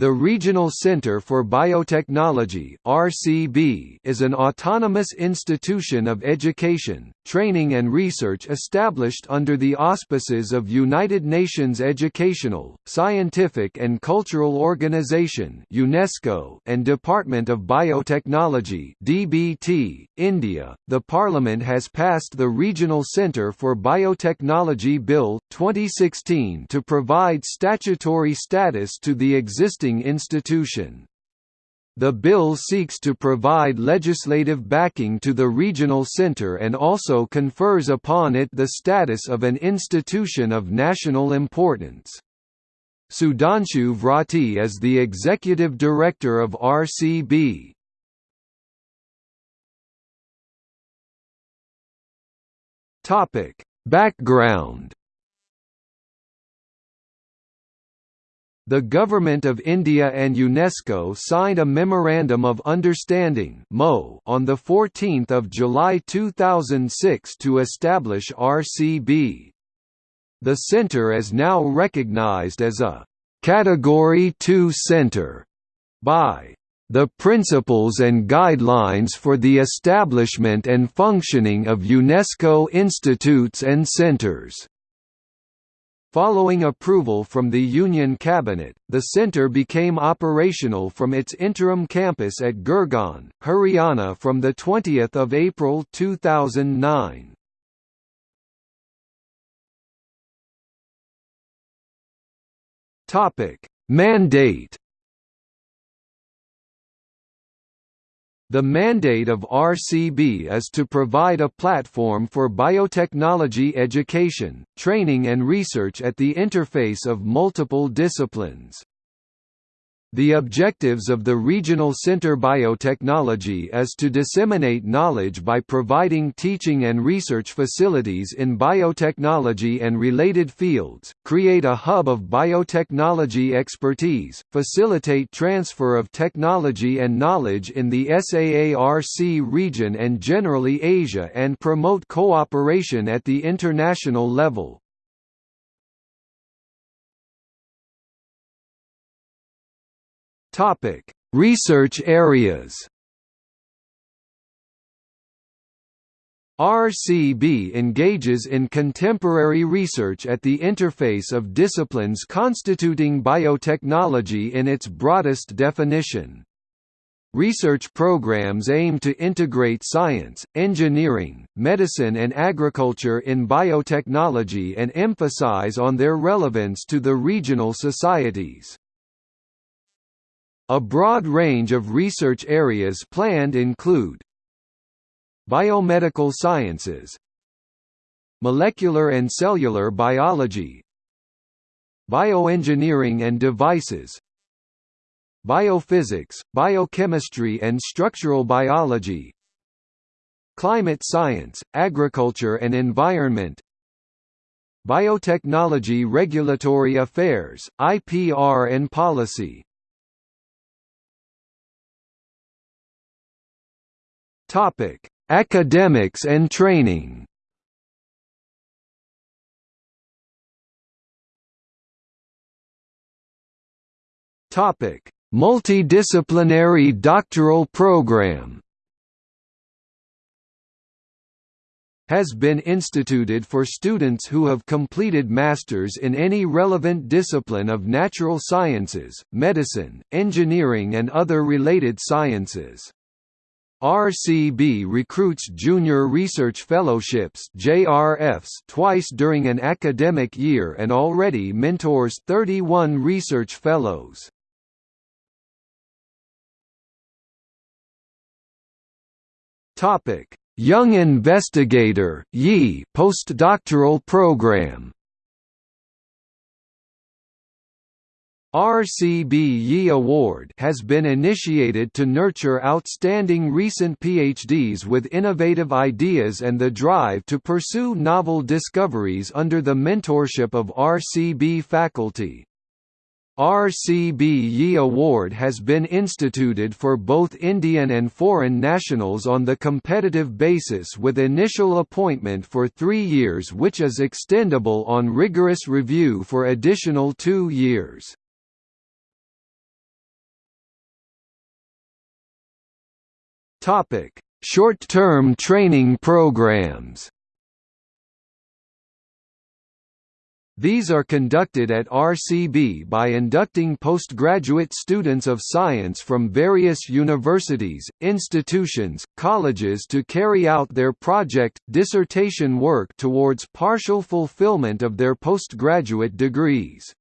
The Regional Center for Biotechnology (RCB) is an autonomous institution of education, training and research established under the auspices of United Nations Educational, Scientific and Cultural Organization (UNESCO) and Department of Biotechnology (DBT). India. The Parliament has passed the Regional Center for Biotechnology Bill 2016 to provide statutory status to the existing institution. The bill seeks to provide legislative backing to the regional center and also confers upon it the status of an institution of national importance. Sudhanshu Vrati is the executive director of RCB. Topic: Background The Government of India and UNESCO signed a Memorandum of Understanding on 14 July 2006 to establish RCB. The centre is now recognised as a «Category 2 centre» by the Principles and Guidelines for the Establishment and Functioning of UNESCO Institutes and Centres Following approval from the Union Cabinet, the centre became operational from its interim campus at Gurgaon, Haryana from 20 April 2009. Mandate The mandate of RCB is to provide a platform for biotechnology education, training and research at the interface of multiple disciplines. The objectives of the Regional Center Biotechnology is to disseminate knowledge by providing teaching and research facilities in biotechnology and related fields, create a hub of biotechnology expertise, facilitate transfer of technology and knowledge in the SAARC region and generally Asia and promote cooperation at the international level. Topic: Research areas. RCB engages in contemporary research at the interface of disciplines constituting biotechnology in its broadest definition. Research programs aim to integrate science, engineering, medicine and agriculture in biotechnology and emphasize on their relevance to the regional societies. A broad range of research areas planned include Biomedical sciences Molecular and cellular biology Bioengineering and devices Biophysics, biochemistry and structural biology Climate science, agriculture and environment Biotechnology regulatory affairs, IPR and policy Topic: Academics and training. Topic: Multidisciplinary doctoral program. has been instituted for students who have completed masters in any relevant discipline of natural sciences, medicine, engineering and other related sciences. RCB recruits Junior Research Fellowships JRFs twice during an academic year and already mentors 31 research fellows. Young Investigator postdoctoral program RCB Yi Award has been initiated to nurture outstanding recent PhDs with innovative ideas and the drive to pursue novel discoveries under the mentorship of RCB faculty. RCB Yi Award has been instituted for both Indian and foreign nationals on the competitive basis with initial appointment for three years which is extendable on rigorous review for additional two years. Topic: Short-term training programs. These are conducted at RCB by inducting postgraduate students of science from various universities, institutions, colleges to carry out their project, dissertation work towards partial fulfillment of their postgraduate degrees.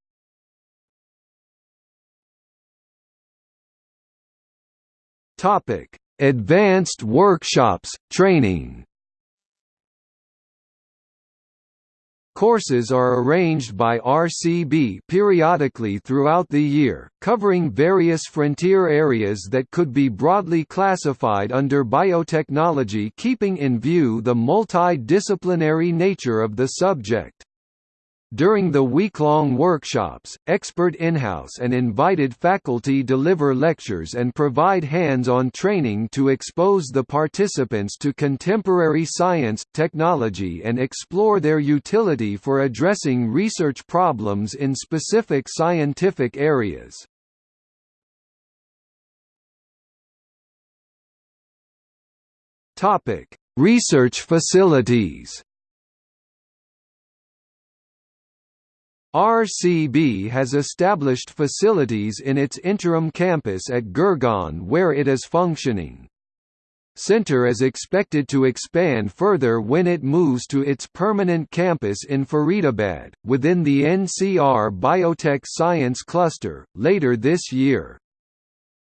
Topic: Advanced workshops, training Courses are arranged by RCB periodically throughout the year, covering various frontier areas that could be broadly classified under biotechnology keeping in view the multidisciplinary nature of the subject. During the week-long workshops, expert in-house and invited faculty deliver lectures and provide hands-on training to expose the participants to contemporary science, technology and explore their utility for addressing research problems in specific scientific areas. Research facilities RCB has established facilities in its interim campus at Gurgaon where it is functioning. Center is expected to expand further when it moves to its permanent campus in Faridabad, within the NCR Biotech Science Cluster, later this year.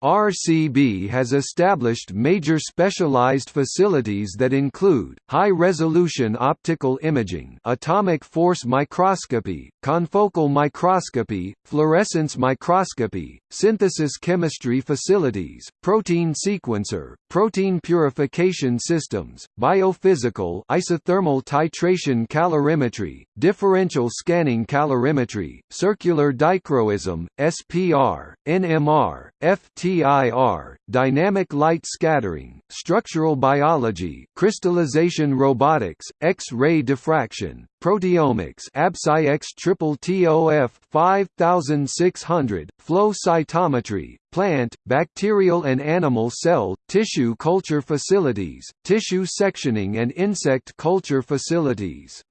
RCB has established major specialized facilities that include, high-resolution optical imaging atomic force microscopy, confocal microscopy, fluorescence microscopy, synthesis chemistry facilities, protein sequencer, protein purification systems, biophysical isothermal titration calorimetry, differential scanning calorimetry, circular dichroism, SPR, NMR, FT DIR, dynamic light scattering, structural biology, crystallization robotics, X-ray diffraction, proteomics ABSCIEX triple TOF 5600, flow cytometry, plant, bacterial and animal cell, tissue culture facilities, tissue sectioning and insect culture facilities.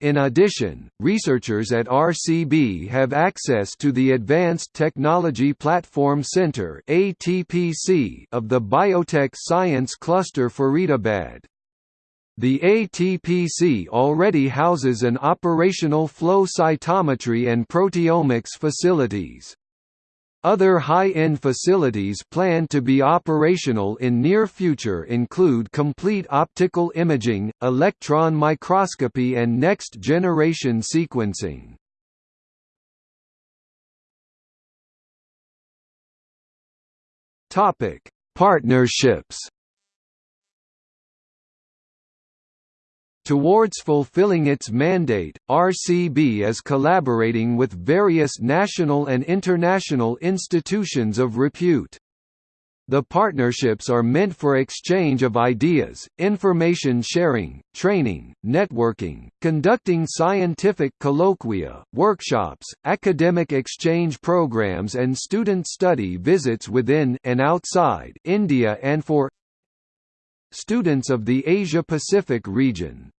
In addition, researchers at RCB have access to the Advanced Technology Platform Center (ATPC) of the Biotech Science Cluster Faridabad. The ATPC already houses an operational flow cytometry and proteomics facilities. Other high-end facilities planned to be operational in near future include complete optical imaging, electron microscopy and next-generation sequencing. Partnerships Towards fulfilling its mandate, RCB is collaborating with various national and international institutions of repute. The partnerships are meant for exchange of ideas, information sharing, training, networking, conducting scientific colloquia, workshops, academic exchange programs and student study visits within and outside India and for students of the Asia-Pacific region.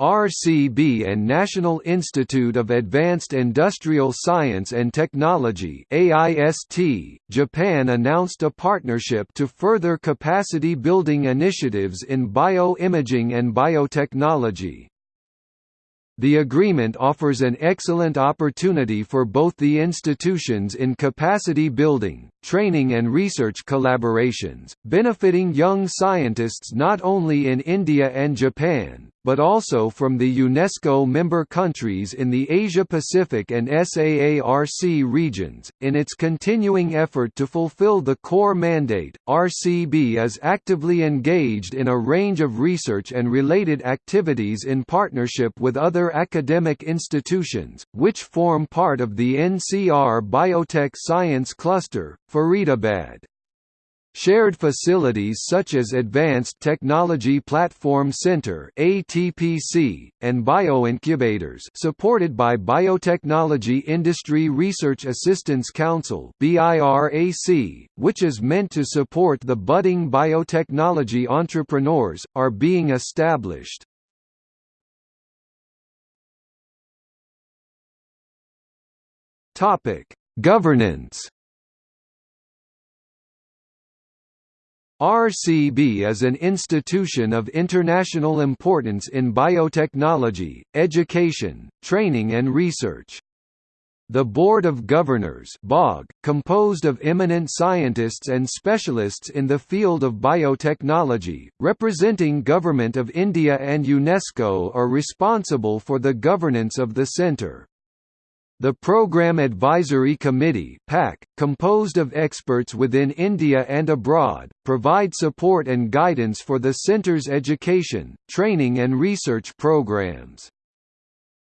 RCB and National Institute of Advanced Industrial Science and Technology AIST, Japan announced a partnership to further capacity building initiatives in bioimaging and biotechnology. The agreement offers an excellent opportunity for both the institutions in capacity building, training and research collaborations, benefiting young scientists not only in India and Japan, but also from the UNESCO member countries in the Asia-Pacific and SAARC regions. In its continuing effort to fulfill the core mandate, RCB is actively engaged in a range of research and related activities in partnership with other academic institutions, which form part of the NCR Biotech Science Cluster, Faridabad. Shared facilities such as Advanced Technology Platform Center (ATPC) and bioincubators supported by Biotechnology Industry Research Assistance Council (BIRAC), which is meant to support the budding biotechnology entrepreneurs, are being established. Topic: Governance RCB is an institution of international importance in biotechnology, education, training and research. The Board of Governors composed of eminent scientists and specialists in the field of biotechnology, representing Government of India and UNESCO are responsible for the governance of the centre. The Programme Advisory Committee PAC, composed of experts within India and abroad, provide support and guidance for the centre's education, training and research programs.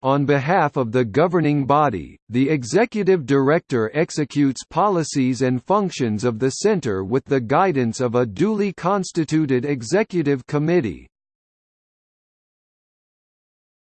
On behalf of the governing body, the executive director executes policies and functions of the center with the guidance of a duly constituted executive committee.